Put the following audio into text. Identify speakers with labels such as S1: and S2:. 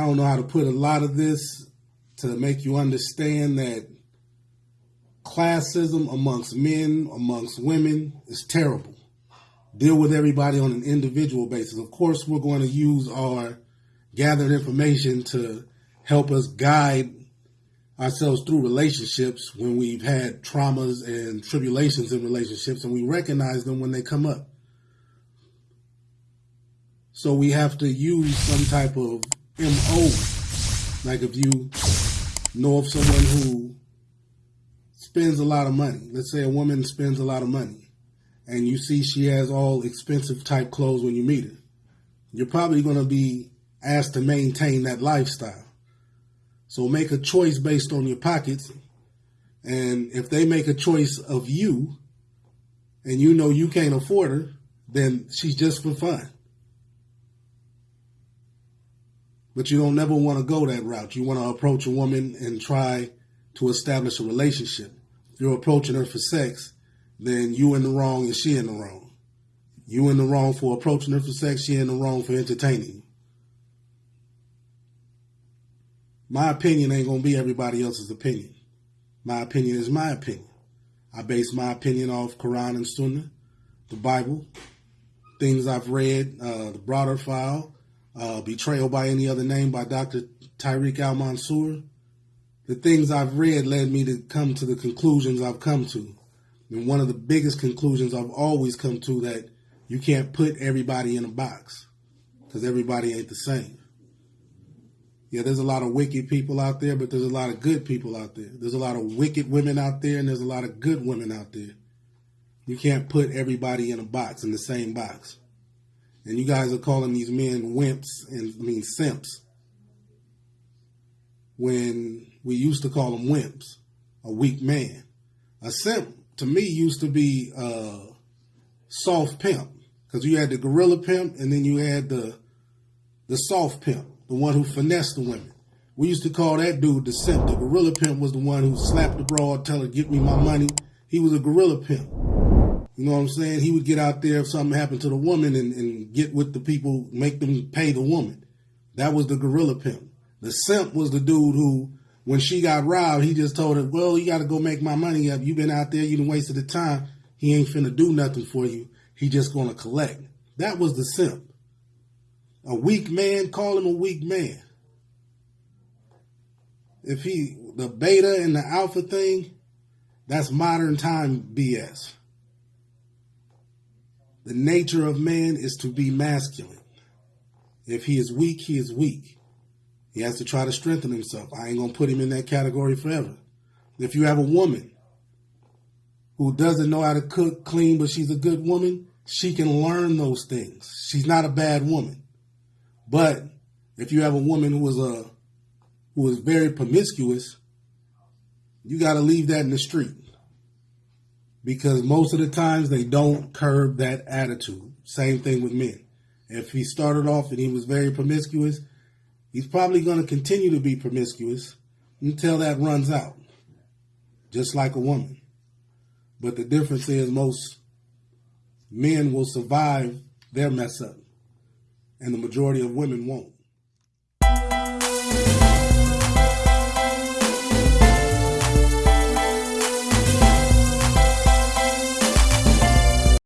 S1: don't know how to put a lot of this to make you understand that classism amongst men, amongst women is terrible. Deal with everybody on an individual basis. Of course, we're going to use our gathered information to help us guide ourselves through relationships when we've had traumas and tribulations in relationships and we recognize them when they come up. So we have to use some type of MO. Like if you know of someone who spends a lot of money, let's say a woman spends a lot of money, and you see she has all expensive type clothes when you meet her, you're probably going to be asked to maintain that lifestyle. So make a choice based on your pockets. And if they make a choice of you and you know you can't afford her, then she's just for fun. But you don't never want to go that route. You want to approach a woman and try to establish a relationship. If you're approaching her for sex, then you in the wrong and she in the wrong. You in the wrong for approaching her for sex, she in the wrong for entertaining. My opinion ain't gonna be everybody else's opinion. My opinion is my opinion. I base my opinion off Quran and Sunnah, the Bible, things I've read, uh, the broader file, uh, Betrayal by Any Other Name by Dr. Tyreek Al Mansour. The things I've read led me to come to the conclusions I've come to. And one of the biggest conclusions I've always come to that you can't put everybody in a box because everybody ain't the same yeah, there's a lot of wicked people out there, but there's a lot of good people out there. There's a lot of wicked women out there, and there's a lot of good women out there. You can't put everybody in a box, in the same box. And you guys are calling these men wimps and I mean simps. When we used to call them wimps, a weak man. A simp to me used to be a soft pimp because you had the gorilla pimp and then you had the the soft pimp the one who finessed the women. We used to call that dude the simp. The gorilla pimp was the one who slapped the broad, tell her, get me my money. He was a gorilla pimp. You know what I'm saying? He would get out there if something happened to the woman and, and get with the people, make them pay the woman. That was the gorilla pimp. The simp was the dude who, when she got robbed, he just told her, well, you got to go make my money up. you been out there, you done wasted the time. He ain't finna do nothing for you. He just gonna collect. That was the simp. A weak man, call him a weak man. If he, the beta and the alpha thing, that's modern time BS. The nature of man is to be masculine. If he is weak, he is weak. He has to try to strengthen himself. I ain't going to put him in that category forever. If you have a woman who doesn't know how to cook, clean, but she's a good woman, she can learn those things. She's not a bad woman. But if you have a woman who is a who is very promiscuous, you got to leave that in the street because most of the times they don't curb that attitude. Same thing with men. If he started off and he was very promiscuous, he's probably going to continue to be promiscuous until that runs out, just like a woman. But the difference is most men will survive their mess up and the majority of women won't.